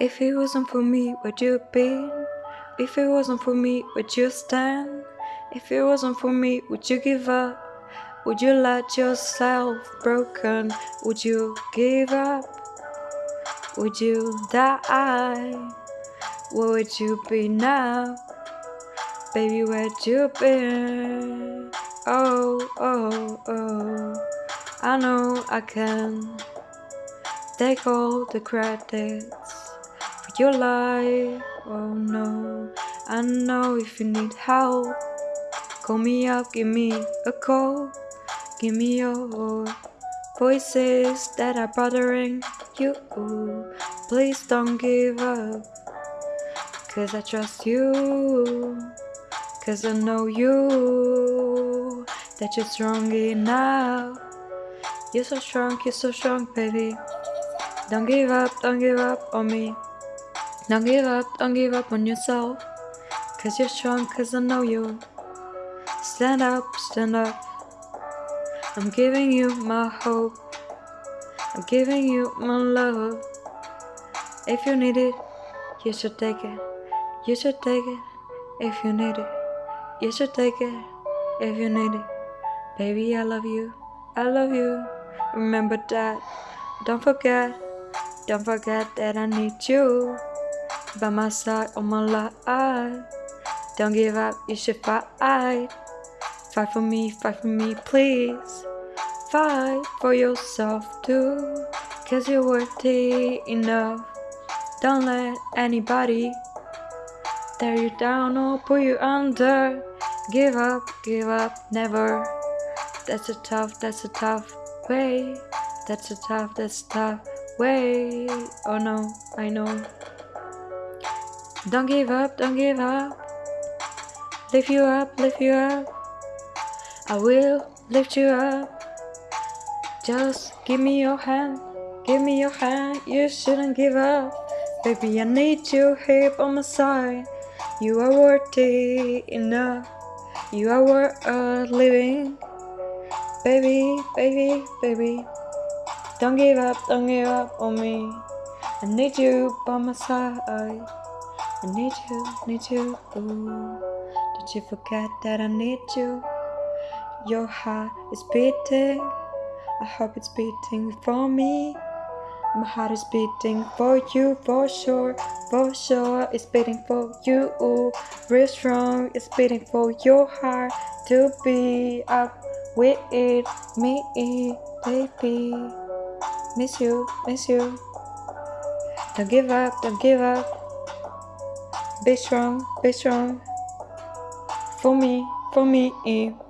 If it wasn't for me, would you be? If it wasn't for me, would you stand? If it wasn't for me, would you give up? Would you let yourself broken? Would you give up? Would you die? Where would you be now? Baby, where'd you been? Oh, oh, oh. I know I can take all the credits your life. Oh no, I know if you need help, call me up, give me a call, give me your voices that are bothering you. Please don't give up, cause I trust you, cause I know you, that you're strong enough. You're so strong, you're so strong, baby. Don't give up, don't give up on me. Don't give up, don't give up on yourself. Cause you're strong, cause I know you. Stand up, stand up. I'm giving you my hope. I'm giving you my love. If you need it, you should take it. You should take it if you need it. You should take it if you need it. Baby, I love you. I love you. Remember that. Don't forget. Don't forget that I need you by my side all my life. Don't give up, you should fight. Fight for me, fight for me, please. Fight for yourself too, cause you're worthy enough. Don't let anybody tear you down or pull you under. Give up, give up, never. That's a tough, that's a tough way. That's a tough, that's a tough way. Oh no, I know. Don't give up, don't give up. Lift you up, lift you up. I will lift you up. Just give me your hand, give me your hand. You shouldn't give up. Baby, I need you here on my side. You are worthy enough. You are worth living. Baby, baby, baby. Don't give up, don't give up on me. I need you by my side. I need you, need you. Ooh. Don't you forget that I need you. Your heart is beating. I hope it's beating for me. My heart is beating for you, for sure, for sure. It's beating for you, ooh. real strong. It's beating for your heart to be up with it, me, baby. Miss you, miss you. Don't give up, don't give up. Be strong, be strong. For me, for me. Eh.